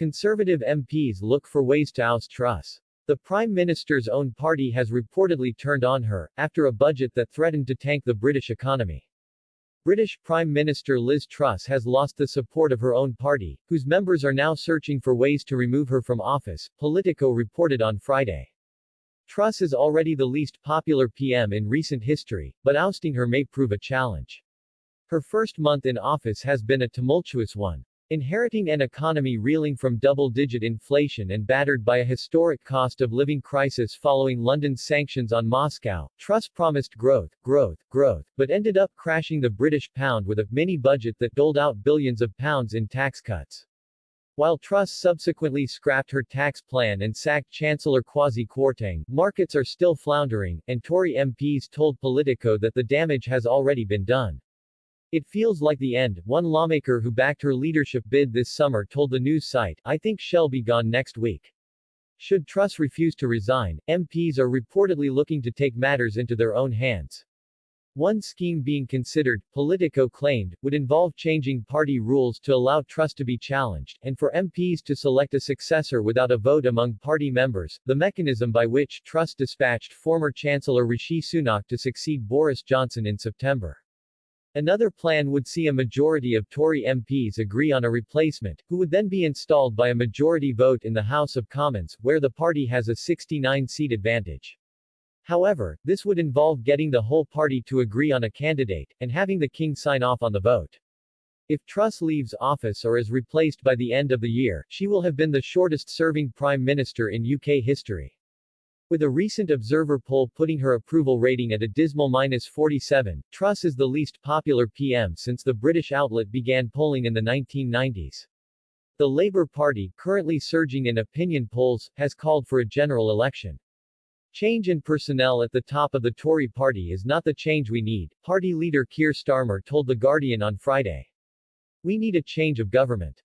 Conservative MPs look for ways to oust Truss. The Prime Minister's own party has reportedly turned on her, after a budget that threatened to tank the British economy. British Prime Minister Liz Truss has lost the support of her own party, whose members are now searching for ways to remove her from office, Politico reported on Friday. Truss is already the least popular PM in recent history, but ousting her may prove a challenge. Her first month in office has been a tumultuous one. Inheriting an economy reeling from double-digit inflation and battered by a historic cost of living crisis following London's sanctions on Moscow, Truss promised growth, growth, growth, but ended up crashing the British pound with a mini-budget that doled out billions of pounds in tax cuts. While Truss subsequently scrapped her tax plan and sacked Chancellor Kwasi Kwarteng, markets are still floundering, and Tory MPs told Politico that the damage has already been done. It feels like the end, one lawmaker who backed her leadership bid this summer told the news site, I think she'll be gone next week. Should Truss refuse to resign, MPs are reportedly looking to take matters into their own hands. One scheme being considered, Politico claimed, would involve changing party rules to allow Truss to be challenged, and for MPs to select a successor without a vote among party members, the mechanism by which Truss dispatched former Chancellor Rishi Sunak to succeed Boris Johnson in September. Another plan would see a majority of Tory MPs agree on a replacement, who would then be installed by a majority vote in the House of Commons, where the party has a 69-seat advantage. However, this would involve getting the whole party to agree on a candidate, and having the king sign off on the vote. If Truss leaves office or is replaced by the end of the year, she will have been the shortest-serving prime minister in UK history. With a recent Observer poll putting her approval rating at a dismal minus 47, Truss is the least popular PM since the British outlet began polling in the 1990s. The Labour Party, currently surging in opinion polls, has called for a general election. Change in personnel at the top of the Tory party is not the change we need, party leader Keir Starmer told The Guardian on Friday. We need a change of government.